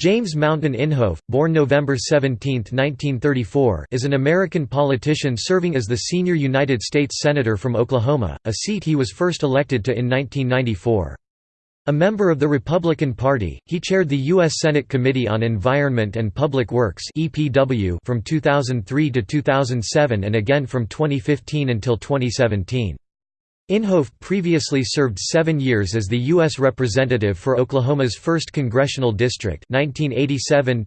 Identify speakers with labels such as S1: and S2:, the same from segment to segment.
S1: James Mountain Inhofe, born November 17, 1934, is an American politician serving as the senior United States Senator from Oklahoma, a seat he was first elected to in 1994. A member of the Republican Party, he chaired the U.S. Senate Committee on Environment and Public Works from 2003 to 2007 and again from 2015 until 2017. Inhofe previously served seven years as the U.S. Representative for Oklahoma's 1st Congressional District 1987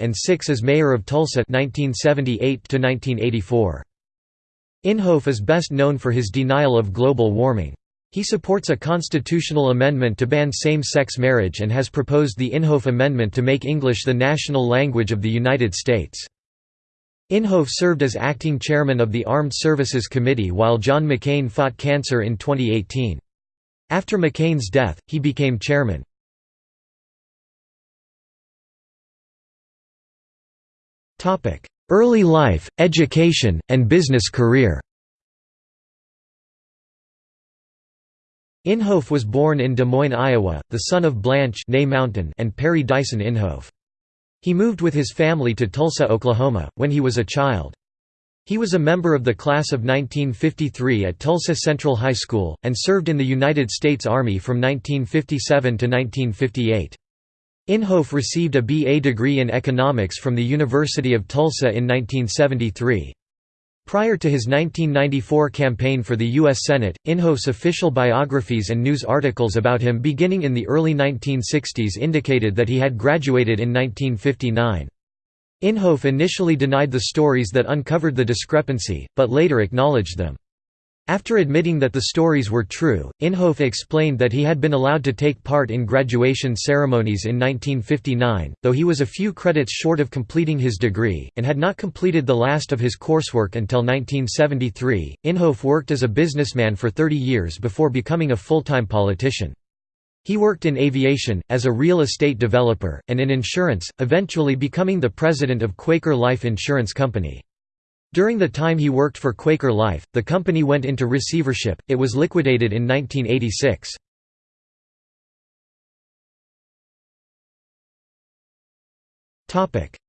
S1: and six as Mayor of Tulsa 1978 Inhofe is best known for his denial of global warming. He supports a constitutional amendment to ban same-sex marriage and has proposed the Inhofe Amendment to make English the national language of the United States. Inhofe served as acting chairman of the Armed Services Committee while John McCain fought cancer in 2018. After McCain's death, he became chairman. Early life, education, and business career Inhofe was born in Des Moines, Iowa, the son of Blanche Mountain and Perry Dyson Inhofe. He moved with his family to Tulsa, Oklahoma, when he was a child. He was a member of the class of 1953 at Tulsa Central High School, and served in the United States Army from 1957 to 1958. Inhofe received a B.A. degree in economics from the University of Tulsa in 1973. Prior to his 1994 campaign for the U.S. Senate, Inhofe's official biographies and news articles about him beginning in the early 1960s indicated that he had graduated in 1959. Inhofe initially denied the stories that uncovered the discrepancy, but later acknowledged them. After admitting that the stories were true, Inhofe explained that he had been allowed to take part in graduation ceremonies in 1959, though he was a few credits short of completing his degree, and had not completed the last of his coursework until 1973. Inhofe worked as a businessman for 30 years before becoming a full-time politician. He worked in aviation, as a real estate developer, and in insurance, eventually becoming the president of Quaker Life Insurance Company. During the time he worked for Quaker Life, the company went into receivership, it was liquidated in 1986.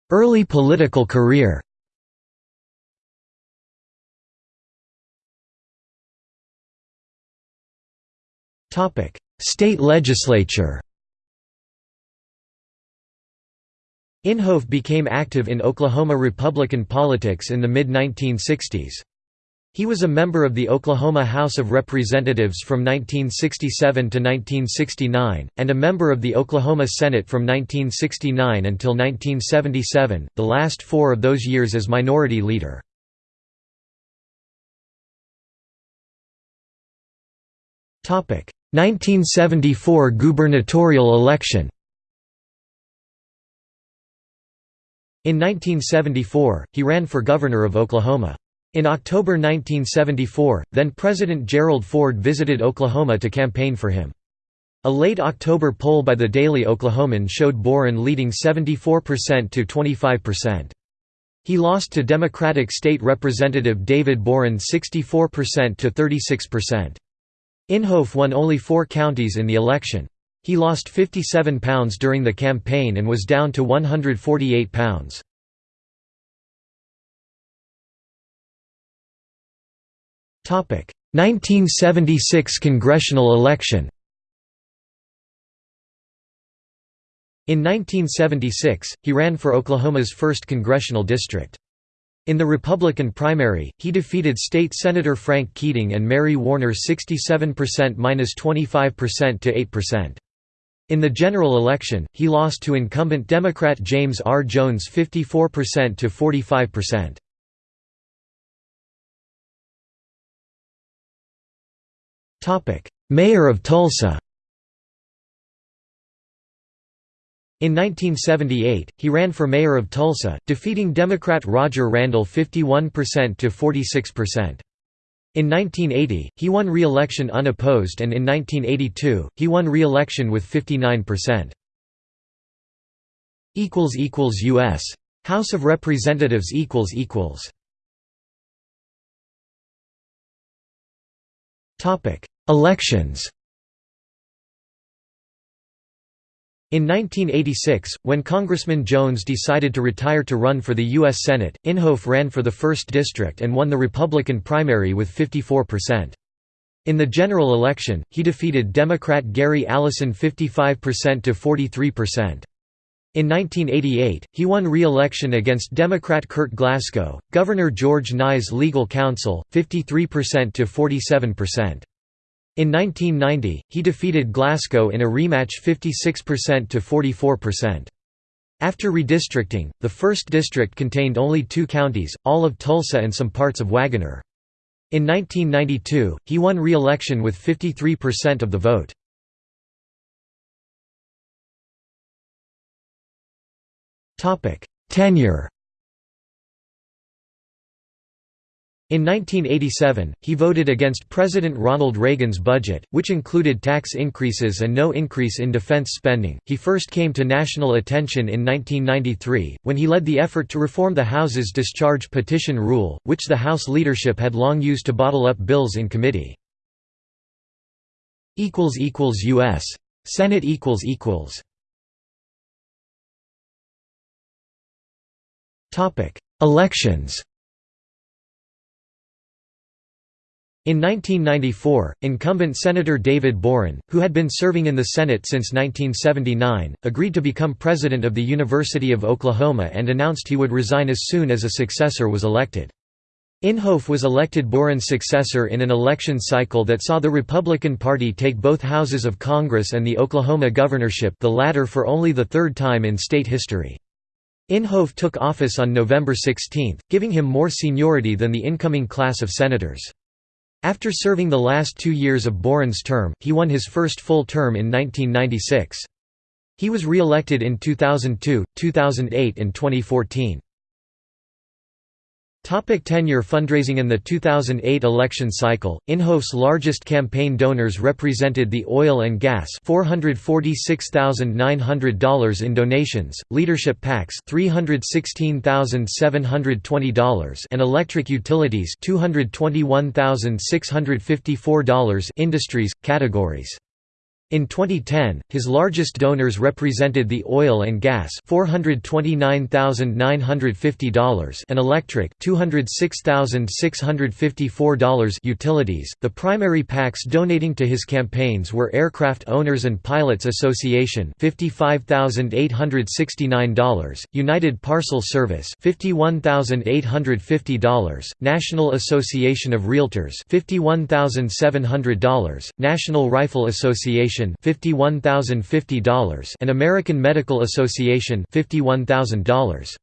S1: Early political career State legislature Inhofe became active in Oklahoma Republican politics in the mid-1960s. He was a member of the Oklahoma House of Representatives from 1967 to 1969, and a member of the Oklahoma Senate from 1969 until 1977, the last four of those years as minority leader. Topic: 1974 gubernatorial election. In 1974, he ran for governor of Oklahoma. In October 1974, then-President Gerald Ford visited Oklahoma to campaign for him. A late October poll by the Daily Oklahoman showed Boren leading 74% to 25%. He lost to Democratic State Representative David Boren 64% to 36%. Inhofe won only four counties in the election. He lost 57 pounds during the campaign and was down to 148 pounds. Topic: 1976 congressional election. In 1976, he ran for Oklahoma's 1st congressional district. In the Republican primary, he defeated State Senator Frank Keating and Mary Warner 67% minus 25% to 8%. In the general election, he lost to incumbent Democrat James R. Jones 54% to 45%. Topic: Mayor of Tulsa In 1978, he ran for mayor of Tulsa, defeating Democrat Roger Randall 51% to 46%. In 1980, he won re-election unopposed and in 1982, he won re-election with 59%. U.S. House of Representatives Elections In 1986, when Congressman Jones decided to retire to run for the U.S. Senate, Inhofe ran for the 1st District and won the Republican primary with 54%. In the general election, he defeated Democrat Gary Allison 55% to 43%. In 1988, he won re-election against Democrat Kurt Glasgow, Governor George Nigh's legal counsel, 53% to 47%. In 1990, he defeated Glasgow in a rematch 56% to 44%. After redistricting, the 1st District contained only two counties, all of Tulsa and some parts of Wagoner. In 1992, he won re-election with 53% of the vote. Tenure In 1987, he voted against President Ronald Reagan's budget, which included tax increases and no increase in defense spending. He first came to national attention in 1993, when he led the effort to reform the House's discharge petition rule, which the House leadership had long used to bottle up bills in committee. U.S. Senate Elections In 1994, incumbent Senator David Boren, who had been serving in the Senate since 1979, agreed to become president of the University of Oklahoma and announced he would resign as soon as a successor was elected. Inhofe was elected Boren's successor in an election cycle that saw the Republican Party take both houses of Congress and the Oklahoma governorship the latter for only the third time in state history. Inhofe took office on November 16, giving him more seniority than the incoming class of senators. After serving the last two years of Boren's term, he won his first full term in 1996. He was re-elected in 2002, 2008 and 2014. Topic tenure Fundraising In the 2008 election cycle, Inhofe's largest campaign donors represented the oil and gas $446,900 in donations, leadership PACs $316,720 and electric utilities $221,654 industries, categories in 2010, his largest donors represented the oil and gas $429,950 and electric $206,654 utilities. The primary PACs donating to his campaigns were Aircraft Owners and Pilots Association $55,869, United Parcel Service $51,850, National Association of Realtors $51,700, National Rifle Association $51,050 and American Medical Association $51,000.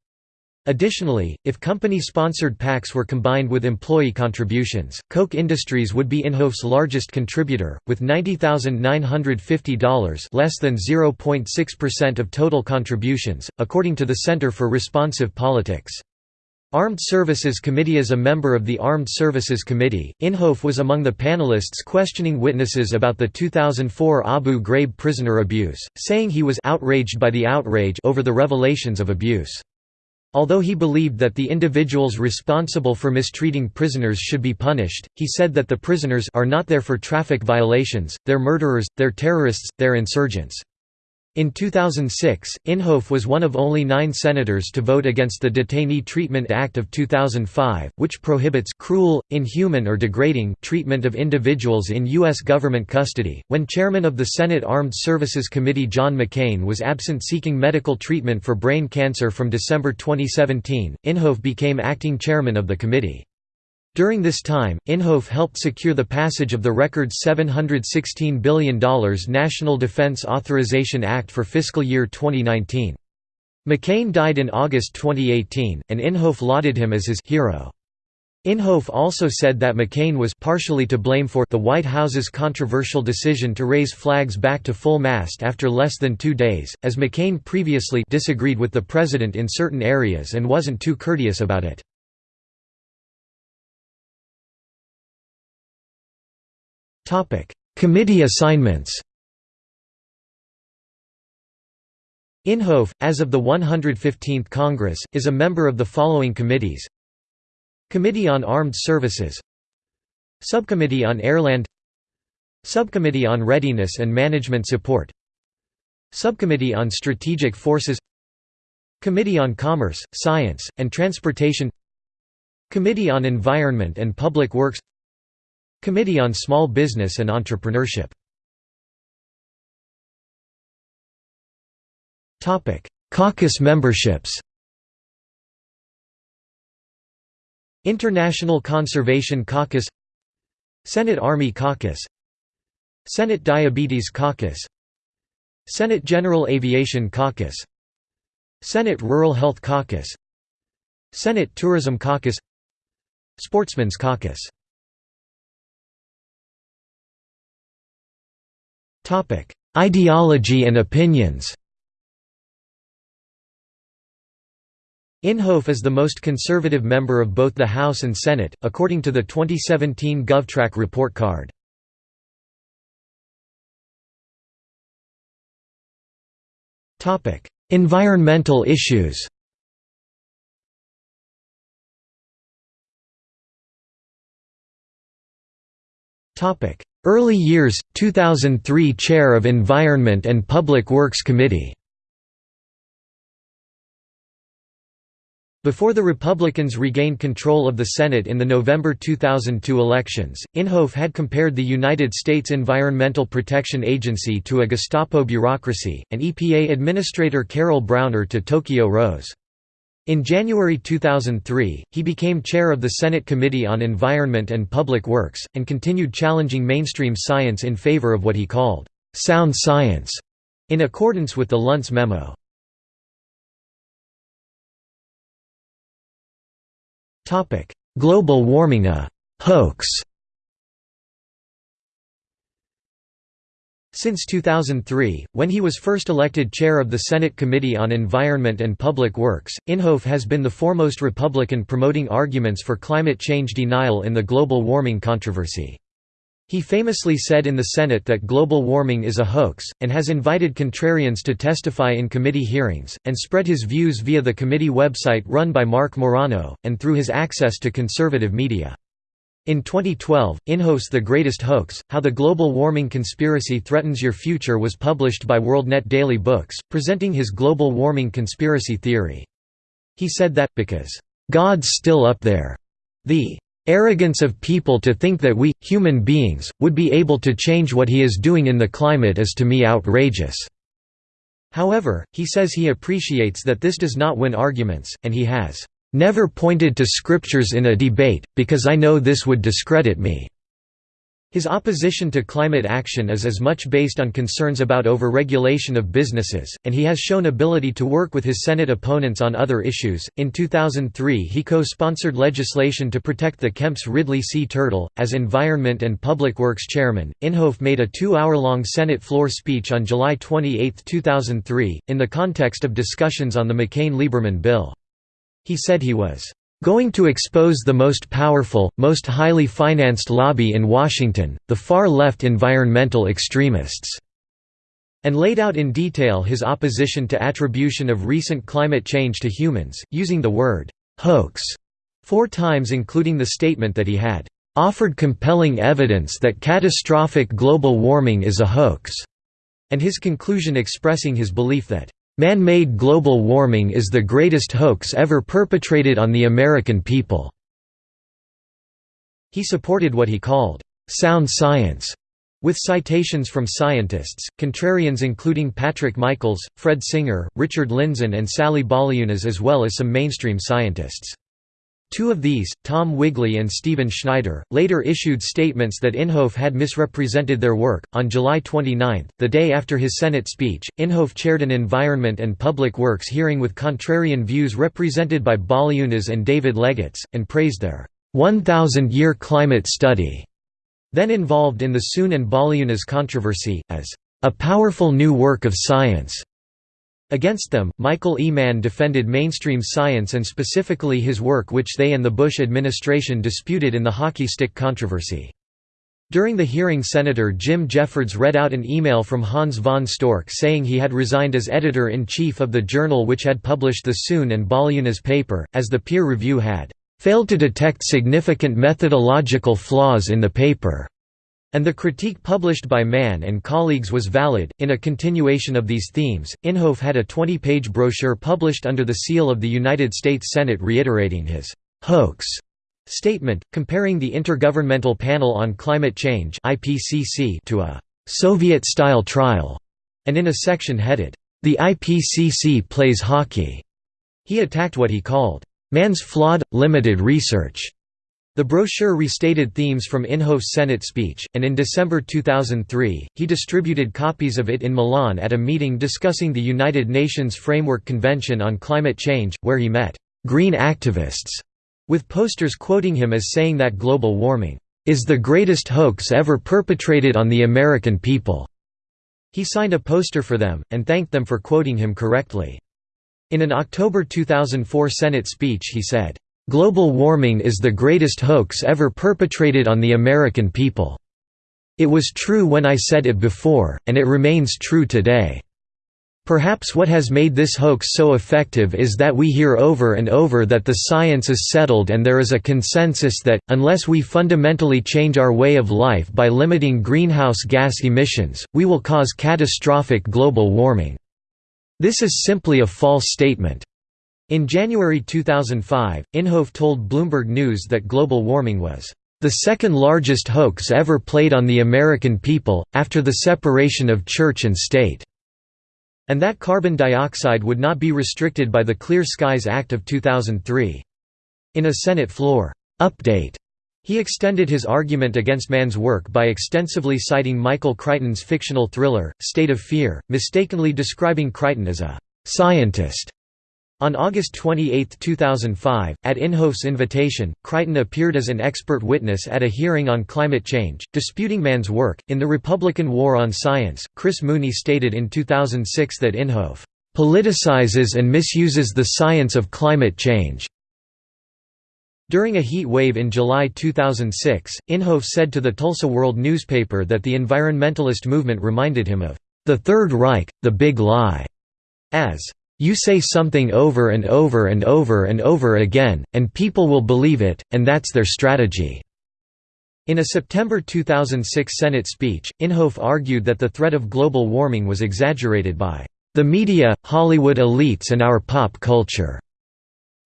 S1: Additionally, if company-sponsored PACs were combined with employee contributions, Koch Industries would be Inhofe's largest contributor, with $90,950 less than 0.6% of total contributions, according to the Center for Responsive Politics. Armed Services Committee As a member of the Armed Services Committee, Inhofe was among the panelists questioning witnesses about the 2004 Abu Ghraib prisoner abuse, saying he was outraged by the outrage over the revelations of abuse. Although he believed that the individuals responsible for mistreating prisoners should be punished, he said that the prisoners are not there for traffic violations, they're murderers, they're terrorists, they're insurgents. In 2006, Inhofe was one of only nine senators to vote against the Detainee Treatment Act of 2005, which prohibits cruel, inhuman or degrading treatment of individuals in U.S. government custody. When chairman of the Senate Armed Services Committee John McCain was absent seeking medical treatment for brain cancer from December 2017, Inhofe became acting chairman of the committee. During this time, Inhofe helped secure the passage of the record $716 billion National Defense Authorization Act for fiscal year 2019. McCain died in August 2018, and Inhofe lauded him as his hero. Inhofe also said that McCain was partially to blame for the White House's controversial decision to raise flags back to full mast after less than two days, as McCain previously disagreed with the president in certain areas and wasn't too courteous about it. Committee assignments Inhofe, as of the 115th Congress, is a member of the following committees. Committee on Armed Services Subcommittee on Airland Subcommittee on Readiness and Management Support Subcommittee on Strategic Forces Committee on Commerce, Science, and Transportation Committee on Environment and Public Works Committee on Small Business and Entrepreneurship. Caucus memberships. International Conservation Caucus Senate Army Caucus Senate Diabetes Caucus Senate General Aviation Caucus Senate Rural Health Caucus Senate Tourism Caucus Sportsman's Caucus Ideology and opinions. Inhofe is the most conservative member of both the House and Senate, according to the 2017 GovTrack report card. environmental issues Early years, 2003 Chair of Environment and Public Works Committee Before the Republicans regained control of the Senate in the November 2002 elections, Inhofe had compared the United States Environmental Protection Agency to a Gestapo bureaucracy, and EPA Administrator Carol Browner to Tokyo Rose. In January 2003, he became chair of the Senate Committee on Environment and Public Works, and continued challenging mainstream science in favor of what he called, "...sound science", in accordance with the Luntz memo. Global warming a «hoax» Since 2003, when he was first elected chair of the Senate Committee on Environment and Public Works, Inhofe has been the foremost Republican promoting arguments for climate change denial in the global warming controversy. He famously said in the Senate that global warming is a hoax, and has invited contrarians to testify in committee hearings, and spread his views via the committee website run by Marc Morano, and through his access to conservative media. In 2012, Inhofe's The Greatest Hoax, How the Global Warming Conspiracy Threatens Your Future was published by WorldNet Daily Books, presenting his global warming conspiracy theory. He said that, because, "...God's still up there. The Arrogance of people to think that we, human beings, would be able to change what he is doing in the climate is to me outrageous." However, he says he appreciates that this does not win arguments, and he has, "...never pointed to scriptures in a debate, because I know this would discredit me." His opposition to climate action is as much based on concerns about overregulation of businesses, and he has shown ability to work with his Senate opponents on other issues. In 2003, he co sponsored legislation to protect the Kemp's Ridley sea turtle. As Environment and Public Works Chairman, Inhofe made a two hour long Senate floor speech on July 28, 2003, in the context of discussions on the McCain Lieberman bill. He said he was Going to expose the most powerful, most highly financed lobby in Washington, the far-left environmental extremists." and laid out in detail his opposition to attribution of recent climate change to humans, using the word «hoax» four times including the statement that he had «offered compelling evidence that catastrophic global warming is a hoax», and his conclusion expressing his belief that Man-made global warming is the greatest hoax ever perpetrated on the American people." He supported what he called, "...sound science", with citations from scientists, contrarians including Patrick Michaels, Fred Singer, Richard Lindzen and Sally Baliunas as well as some mainstream scientists. Two of these, Tom Wigley and Stephen Schneider, later issued statements that Inhofe had misrepresented their work. On July 29, the day after his Senate speech, Inhofe chaired an Environment and Public Works hearing with contrarian views represented by Baliunas and David Legates, and praised their 1,000-year climate study, then involved in the Soon and Baliunas controversy, as a powerful new work of science. Against them, Michael E. Mann defended mainstream science and specifically his work which they and the Bush administration disputed in the hockey stick controversy. During the hearing Senator Jim Jeffords read out an email from Hans von Storch saying he had resigned as editor-in-chief of the journal which had published the Soon and Baliunas paper, as the peer review had "...failed to detect significant methodological flaws in the paper." And the critique published by Mann and colleagues was valid. In a continuation of these themes, Inhofe had a 20 page brochure published under the seal of the United States Senate reiterating his hoax statement, comparing the Intergovernmental Panel on Climate Change to a Soviet style trial, and in a section headed, The IPCC Plays Hockey, he attacked what he called Mann's flawed, limited research the brochure restated themes from Inhofe's Senate speech, and in December 2003, he distributed copies of it in Milan at a meeting discussing the United Nations Framework Convention on Climate Change, where he met «green activists» with posters quoting him as saying that global warming «is the greatest hoax ever perpetrated on the American people». He signed a poster for them, and thanked them for quoting him correctly. In an October 2004 Senate speech he said, Global warming is the greatest hoax ever perpetrated on the American people. It was true when I said it before, and it remains true today. Perhaps what has made this hoax so effective is that we hear over and over that the science is settled and there is a consensus that, unless we fundamentally change our way of life by limiting greenhouse gas emissions, we will cause catastrophic global warming. This is simply a false statement. In January 2005, Inhofe told Bloomberg News that global warming was the second largest hoax ever played on the American people, after the separation of church and state, and that carbon dioxide would not be restricted by the Clear Skies Act of 2003. In a Senate floor update, he extended his argument against Mann's work by extensively citing Michael Crichton's fictional thriller, State of Fear, mistakenly describing Crichton as a scientist on August 28, 2005, at Inhofe's invitation, Crichton appeared as an expert witness at a hearing on climate change, disputing Mann's work. In The Republican War on Science, Chris Mooney stated in 2006 that Inhofe politicizes and misuses the science of climate change. During a heat wave in July 2006, Inhofe said to the Tulsa World newspaper that the environmentalist movement reminded him of the Third Reich, the Big Lie, as you say something over and over and over and over again, and people will believe it, and that's their strategy." In a September 2006 Senate speech, Inhofe argued that the threat of global warming was exaggerated by the media, Hollywood elites and our pop culture.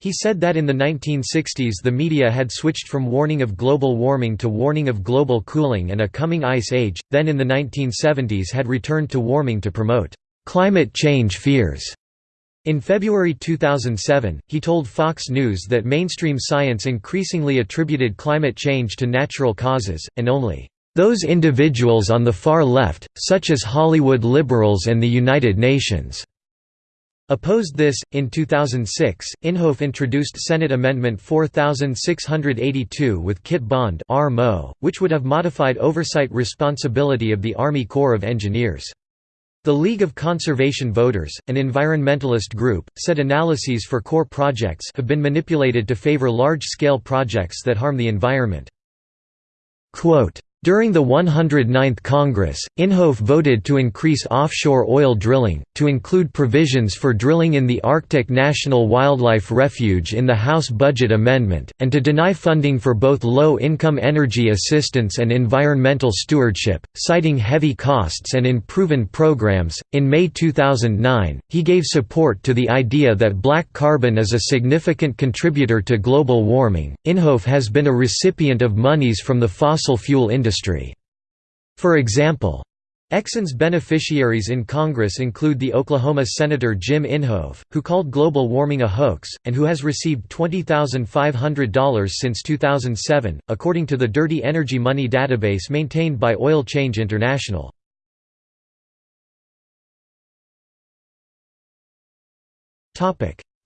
S1: He said that in the 1960s the media had switched from warning of global warming to warning of global cooling and a coming ice age, then in the 1970s had returned to warming to promote climate change fears. In February 2007, he told Fox News that mainstream science increasingly attributed climate change to natural causes, and only those individuals on the far left, such as Hollywood liberals and the United Nations, opposed this. In 2006, Inhofe introduced Senate Amendment 4682 with Kit Bond, which would have modified oversight responsibility of the Army Corps of Engineers. The League of Conservation Voters, an environmentalist group, said analyses for Corps projects have been manipulated to favor large-scale projects that harm the environment. Quote, during the 109th Congress, Inhofe voted to increase offshore oil drilling, to include provisions for drilling in the Arctic National Wildlife Refuge in the House Budget Amendment, and to deny funding for both low-income energy assistance and environmental stewardship, citing heavy costs and unproven programs. In May 2009, he gave support to the idea that black carbon is a significant contributor to global warming. Inhofe has been a recipient of monies from the fossil fuel industry industry. For example, Exxon's beneficiaries in Congress include the Oklahoma Senator Jim Inhofe, who called global warming a hoax, and who has received $20,500 since 2007, according to the Dirty Energy Money database maintained by Oil Change International.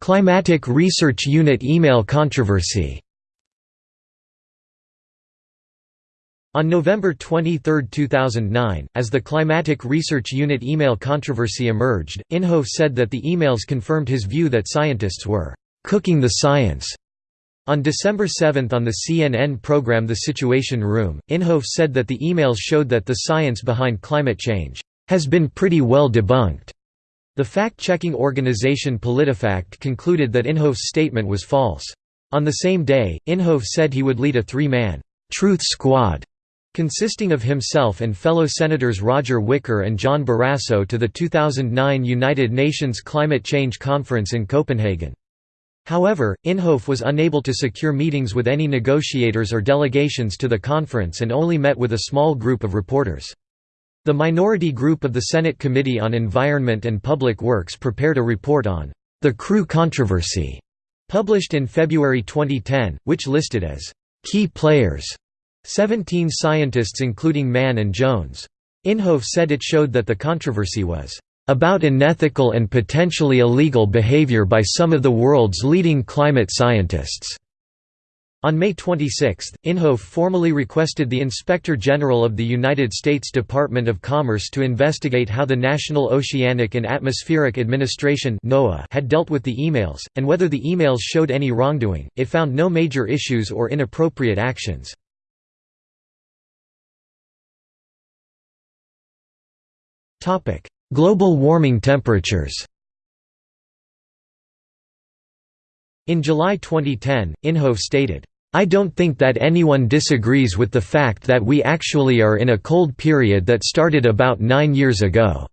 S1: Climatic Research Unit email controversy On November 23, 2009, as the Climatic Research Unit email controversy emerged, Inhofe said that the emails confirmed his view that scientists were «cooking the science». On December 7 on the CNN program The Situation Room, Inhofe said that the emails showed that the science behind climate change «has been pretty well debunked». The fact-checking organization PolitiFact concluded that Inhofe's statement was false. On the same day, Inhofe said he would lead a three-man «truth squad» consisting of himself and fellow Senators Roger Wicker and John Barrasso to the 2009 United Nations Climate Change Conference in Copenhagen. However, Inhofe was unable to secure meetings with any negotiators or delegations to the conference and only met with a small group of reporters. The minority group of the Senate Committee on Environment and Public Works prepared a report on the CRU controversy, published in February 2010, which listed as key players 17 scientists including Mann and Jones. Inhofe said it showed that the controversy was about unethical and potentially illegal behavior by some of the world's leading climate scientists. On May 26, Inhofe formally requested the Inspector General of the United States Department of Commerce to investigate how the National Oceanic and Atmospheric Administration had dealt with the emails, and whether the emails showed any wrongdoing. It found no major issues or inappropriate actions. Global warming temperatures In July 2010, Inhofe stated, I don't think that anyone disagrees with the fact that we actually are in a cold period that started about nine years ago.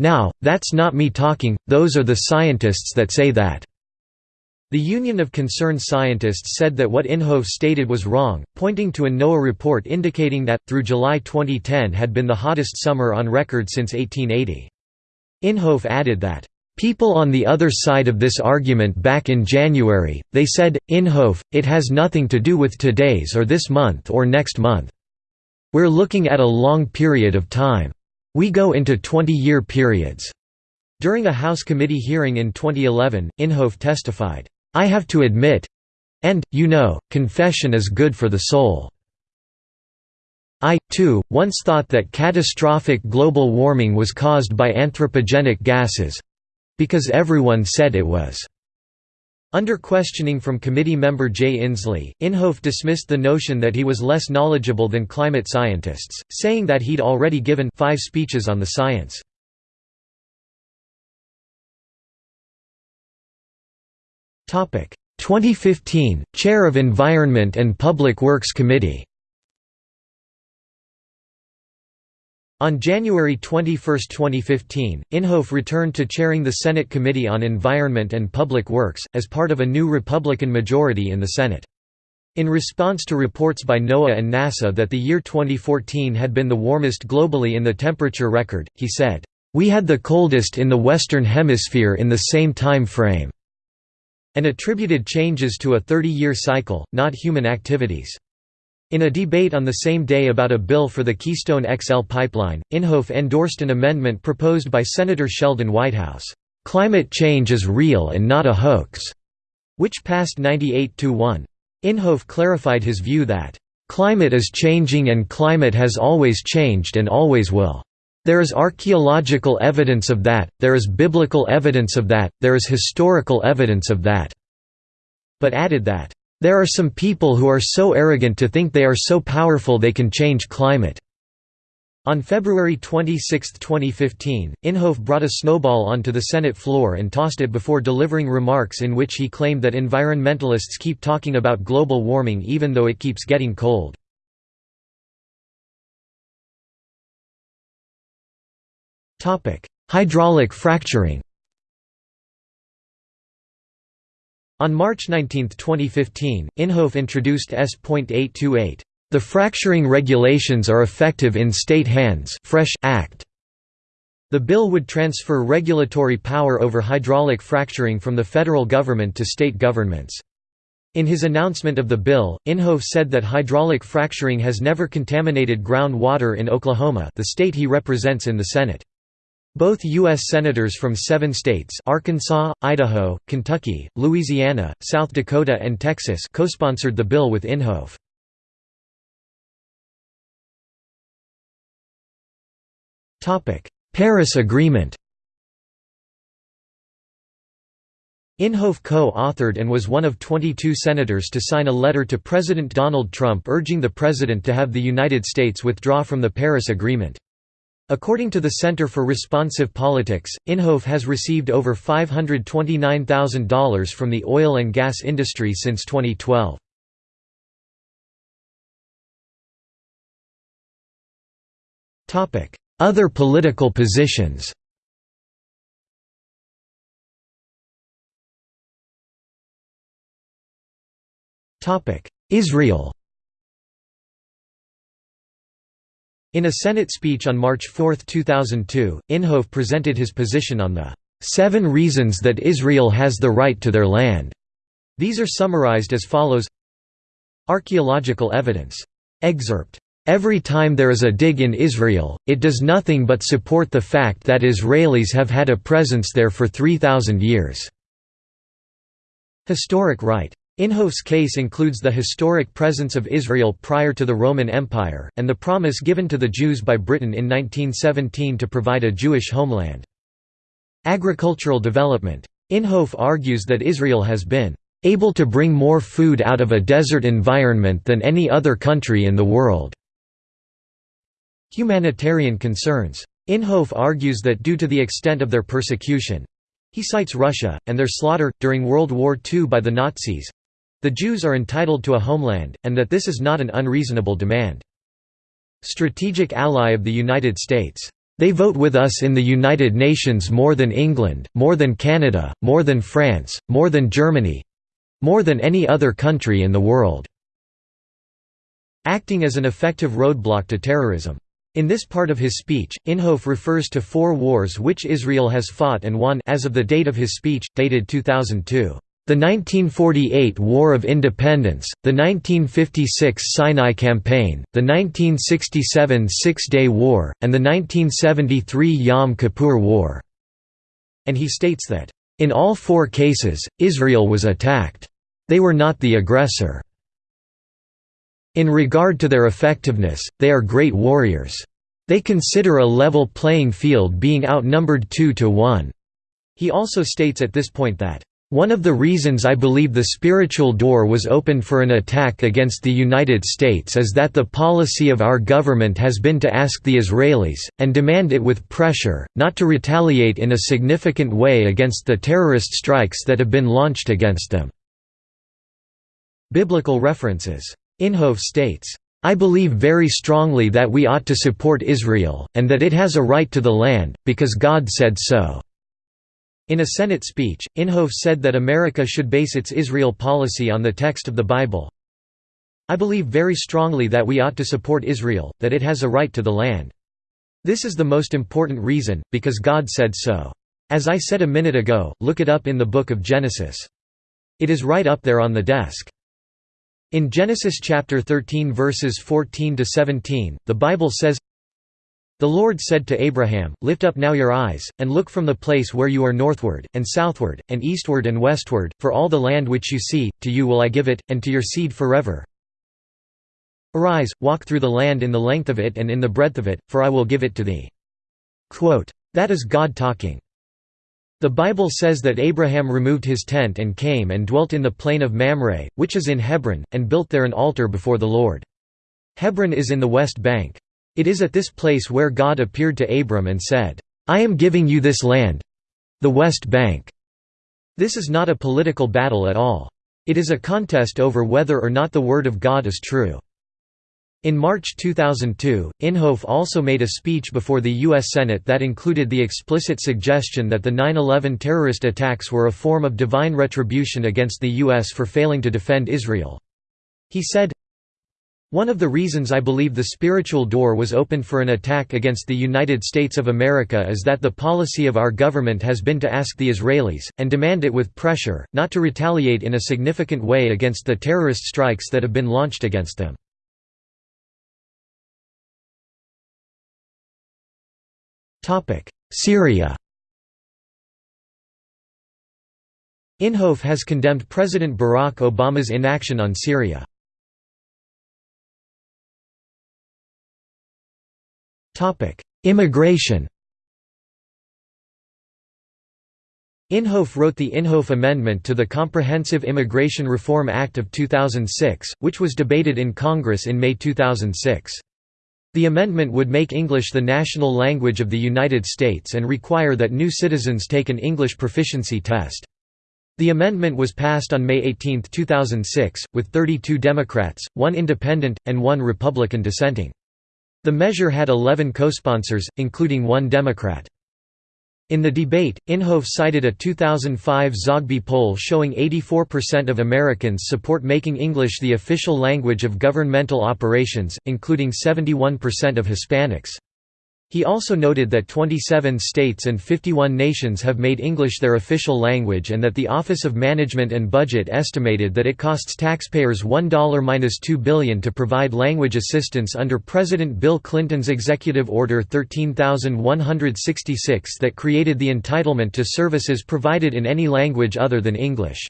S1: Now, that's not me talking, those are the scientists that say that. The Union of Concerned Scientists said that what Inhofe stated was wrong, pointing to a NOAA report indicating that, through July 2010 had been the hottest summer on record since 1880. Inhofe added that, "...people on the other side of this argument back in January, they said, Inhofe, it has nothing to do with today's or this month or next month. We're looking at a long period of time. We go into 20-year periods." During a House committee hearing in 2011, Inhofe testified, I have to admit and, you know, confession is good for the soul. I, too, once thought that catastrophic global warming was caused by anthropogenic gases—because everyone said it was. Under questioning from committee member Jay Inslee, Inhofe dismissed the notion that he was less knowledgeable than climate scientists, saying that he'd already given five speeches on the science. 2015, Chair of Environment and Public Works Committee On January 21, 2015, Inhofe returned to chairing the Senate Committee on Environment and Public Works, as part of a new Republican majority in the Senate. In response to reports by NOAA and NASA that the year 2014 had been the warmest globally in the temperature record, he said, "...we had the coldest in the Western Hemisphere in the same time frame." And attributed changes to a 30-year cycle, not human activities. In a debate on the same day about a bill for the Keystone XL pipeline, Inhofe endorsed an amendment proposed by Senator Sheldon Whitehouse, "'Climate change is real and not a hoax", which passed 98–1. Inhofe clarified his view that, "'Climate is changing and climate has always changed and always will. There is archaeological evidence of that, there is biblical evidence of that, there is historical evidence of that." But added that, "...there are some people who are so arrogant to think they are so powerful they can change climate." On February 26, 2015, Inhofe brought a snowball onto the Senate floor and tossed it before delivering remarks in which he claimed that environmentalists keep talking about global warming even though it keeps getting cold. Hydraulic fracturing On March 19, 2015, Inhofe introduced S.828, "...the fracturing regulations are effective in state hands Fresh Act". The bill would transfer regulatory power over hydraulic fracturing from the federal government to state governments. In his announcement of the bill, Inhofe said that hydraulic fracturing has never contaminated groundwater in Oklahoma the state he represents in the Senate. Both U.S. Senators from seven states Arkansas, Idaho, Kentucky, Louisiana, South Dakota and Texas co-sponsored the bill with Inhofe. Paris Agreement Inhofe co-authored and was one of 22 senators to sign a letter to President Donald Trump urging the president to have the United States withdraw from the Paris Agreement. According to the Center for Responsive Politics, Inhofe has received over $529,000 from the oil and gas industry since 2012. Other political positions Israel In a Senate speech on March 4, 2002, Inhofe presented his position on the seven reasons that Israel has the right to their land. These are summarized as follows Archaeological evidence. Excerpt. Every time there is a dig in Israel, it does nothing but support the fact that Israelis have had a presence there for 3,000 years. Historic right. Inhofe's case includes the historic presence of Israel prior to the Roman Empire, and the promise given to the Jews by Britain in 1917 to provide a Jewish homeland. Agricultural development. Inhofe argues that Israel has been able to bring more food out of a desert environment than any other country in the world. Humanitarian concerns. Inhofe argues that due to the extent of their persecution he cites Russia, and their slaughter, during World War II by the Nazis the Jews are entitled to a homeland, and that this is not an unreasonable demand. Strategic ally of the United States. They vote with us in the United Nations more than England, more than Canada, more than France, more than Germany—more than any other country in the world." Acting as an effective roadblock to terrorism. In this part of his speech, Inhofe refers to four wars which Israel has fought and won as of the date of his speech, dated 2002. The 1948 War of Independence, the 1956 Sinai Campaign, the 1967 Six-Day War, and the 1973 Yom Kippur War." And he states that, "...in all four cases, Israel was attacked. They were not the aggressor. In regard to their effectiveness, they are great warriors. They consider a level playing field being outnumbered two to one." He also states at this point that one of the reasons I believe the spiritual door was opened for an attack against the United States is that the policy of our government has been to ask the Israelis, and demand it with pressure, not to retaliate in a significant way against the terrorist strikes that have been launched against them." Biblical references. Inhofe states, I believe very strongly that we ought to support Israel, and that it has a right to the land, because God said so." In a Senate speech, Inhofe said that America should base its Israel policy on the text of the Bible. I believe very strongly that we ought to support Israel, that it has a right to the land. This is the most important reason, because God said so. As I said a minute ago, look it up in the book of Genesis. It is right up there on the desk. In Genesis chapter 13 verses 14 to 17, the Bible says, the Lord said to Abraham, Lift up now your eyes, and look from the place where you are northward, and southward, and eastward and westward, for all the land which you see, to you will I give it, and to your seed forever. Arise, walk through the land in the length of it and in the breadth of it, for I will give it to thee. Quote, that is God talking. The Bible says that Abraham removed his tent and came and dwelt in the plain of Mamre, which is in Hebron, and built there an altar before the Lord. Hebron is in the west bank. It is at this place where God appeared to Abram and said, I am giving you this land—the West Bank. This is not a political battle at all. It is a contest over whether or not the Word of God is true. In March 2002, Inhofe also made a speech before the U.S. Senate that included the explicit suggestion that the 9-11 terrorist attacks were a form of divine retribution against the U.S. for failing to defend Israel. He said, one of the reasons I believe the spiritual door was opened for an attack against the United States of America is that the policy of our government has been to ask the Israelis, and demand it with pressure, not to retaliate in a significant way against the terrorist strikes that have been launched against them. Syria Inhofe has condemned President Barack Obama's inaction on Syria. Immigration Inhofe wrote the Inhofe Amendment to the Comprehensive Immigration Reform Act of 2006, which was debated in Congress in May 2006. The amendment would make English the national language of the United States and require that new citizens take an English proficiency test. The amendment was passed on May 18, 2006, with 32 Democrats, one Independent, and one Republican dissenting. The measure had 11 co-sponsors, including one Democrat. In the debate, Inhofe cited a 2005 Zogby poll showing 84% of Americans support making English the official language of governmental operations, including 71% of Hispanics. He also noted that 27 states and 51 nations have made English their official language and that the Office of Management and Budget estimated that it costs taxpayers $1–2 billion to provide language assistance under President Bill Clinton's Executive Order 13166 that created the entitlement to services provided in any language other than English.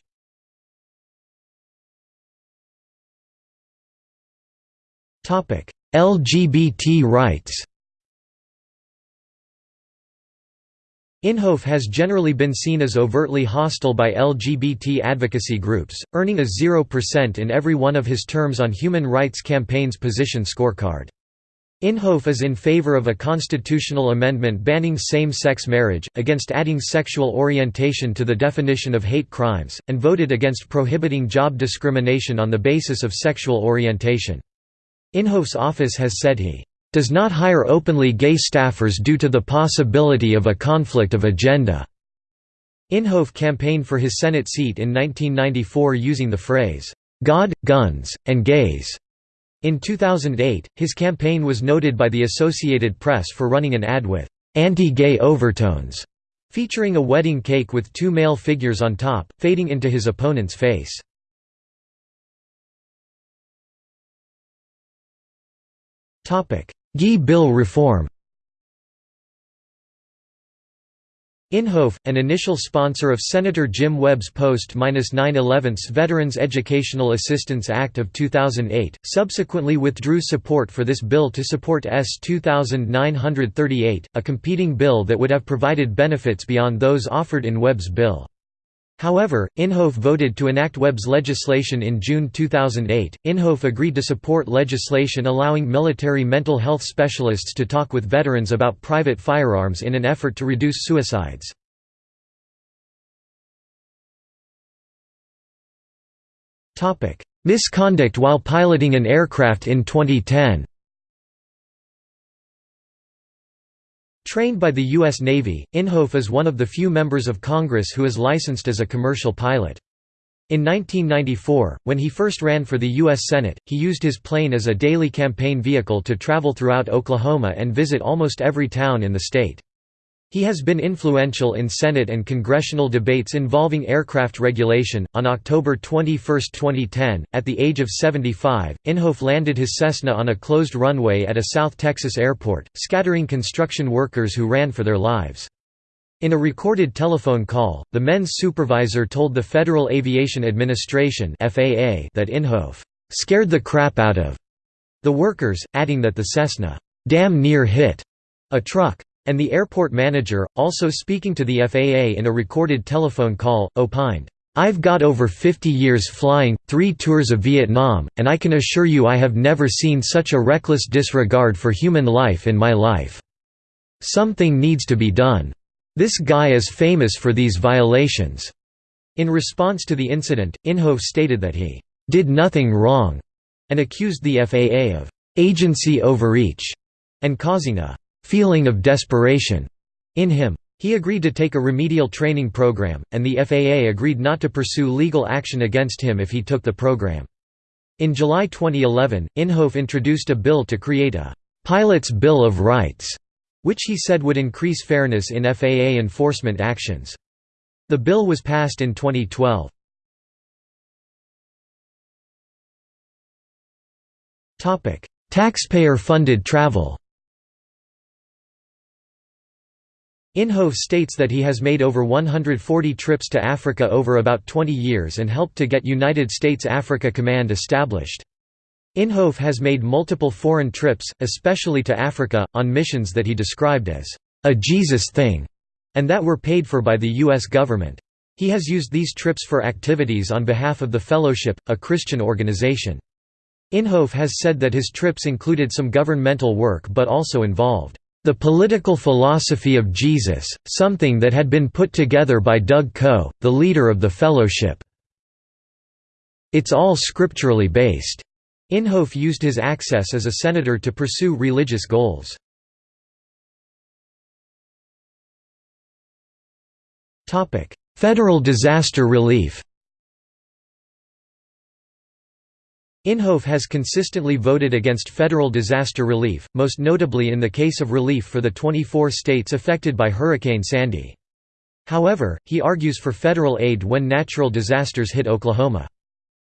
S1: LGBT rights Inhofe has generally been seen as overtly hostile by LGBT advocacy groups, earning a 0% in every one of his terms on Human Rights Campaign's position scorecard. Inhofe is in favor of a constitutional amendment banning same-sex marriage, against adding sexual orientation to the definition of hate crimes, and voted against prohibiting job discrimination on the basis of sexual orientation. Inhofe's office has said he does not hire openly gay staffers due to the possibility of a conflict of agenda." Inhofe campaigned for his Senate seat in 1994 using the phrase, "'God, guns, and gays'". In 2008, his campaign was noted by the Associated Press for running an ad with "'anti-gay overtones' featuring a wedding cake with two male figures on top, fading into his opponent's face. GI Bill reform Inhofe, an initial sponsor of Senator Jim Webb's post-9/11 Veterans Educational Assistance Act of 2008, subsequently withdrew support for this bill to support S. 2938, a competing bill that would have provided benefits beyond those offered in Webb's bill. However, Inhofe voted to enact Webb's legislation in June 2008. Inhofe agreed to support legislation allowing military mental health specialists to talk with veterans about private firearms in an effort to reduce suicides. Misconduct while piloting an aircraft in 2010 Trained by the U.S. Navy, Inhofe is one of the few members of Congress who is licensed as a commercial pilot. In 1994, when he first ran for the U.S. Senate, he used his plane as a daily campaign vehicle to travel throughout Oklahoma and visit almost every town in the state. He has been influential in Senate and congressional debates involving aircraft regulation. On October 21, 2010, at the age of 75, Inhofe landed his Cessna on a closed runway at a South Texas airport, scattering construction workers who ran for their lives. In a recorded telephone call, the men's supervisor told the Federal Aviation Administration (FAA) that Inhofe scared the crap out of the workers, adding that the Cessna damn near hit a truck. And the airport manager, also speaking to the FAA in a recorded telephone call, opined, I've got over 50 years flying, three tours of Vietnam, and I can assure you I have never seen such a reckless disregard for human life in my life. Something needs to be done. This guy is famous for these violations." In response to the incident, Inhofe stated that he did nothing wrong and accused the FAA of agency overreach and causing a feeling of desperation in him. He agreed to take a remedial training program, and the FAA agreed not to pursue legal action against him if he took the program. In July 2011, Inhofe introduced a bill to create a «Pilot's Bill of Rights», which he said would increase fairness in FAA enforcement actions. The bill was passed in 2012. Taxpayer-funded travel Inhofe states that he has made over 140 trips to Africa over about 20 years and helped to get United States Africa Command established. Inhofe has made multiple foreign trips, especially to Africa, on missions that he described as a Jesus thing, and that were paid for by the U.S. government. He has used these trips for activities on behalf of the Fellowship, a Christian organization. Inhofe has said that his trips included some governmental work but also involved the Political Philosophy of Jesus, something that had been put together by Doug Coe, the leader of the Fellowship. It's all scripturally based. Inhofe used his access as a senator to pursue religious goals. Federal disaster relief Inhofe has consistently voted against federal disaster relief, most notably in the case of relief for the 24 states affected by Hurricane Sandy. However, he argues for federal aid when natural disasters hit Oklahoma.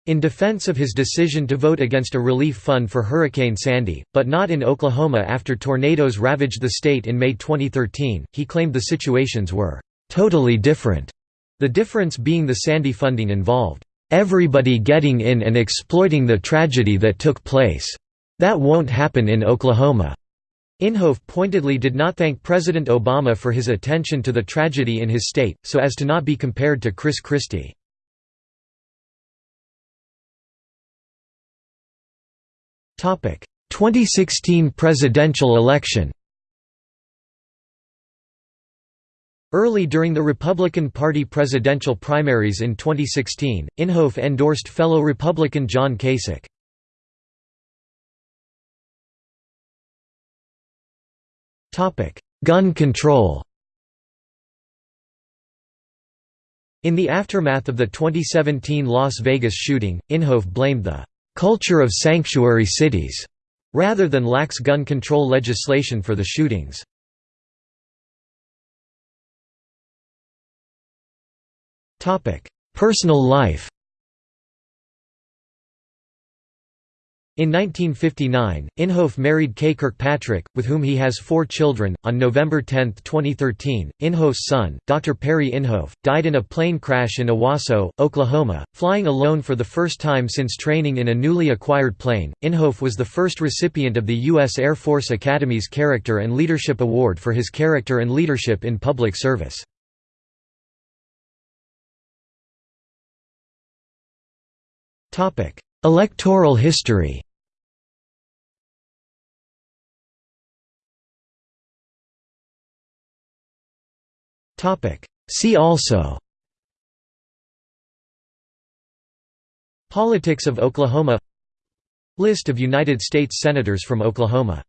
S1: In defense of his decision to vote against a relief fund for Hurricane Sandy, but not in Oklahoma after tornadoes ravaged the state in May 2013, he claimed the situations were «totally different», the difference being the Sandy funding involved everybody getting in and exploiting the tragedy that took place. That won't happen in Oklahoma." Inhofe pointedly did not thank President Obama for his attention to the tragedy in his state, so as to not be compared to Chris Christie. Topic: 2016 presidential election. Early during the Republican Party presidential primaries in 2016, Inhofe endorsed fellow Republican John Kasich. Gun control In the aftermath of the 2017 Las Vegas shooting, Inhofe blamed the "...culture of sanctuary cities", rather than lax gun control legislation for the shootings. Personal life In 1959, Inhofe married Kay Kirkpatrick, with whom he has four children. On November 10, 2013, Inhofe's son, Dr. Perry Inhofe, died in a plane crash in Owasso, Oklahoma, flying alone for the first time since training in a newly acquired plane. Inhofe was the first recipient of the U.S. Air Force Academy's Character and Leadership Award for his character and leadership in public service. Electoral history. Topic: See also. Politics of Oklahoma. List of United States Senators from Oklahoma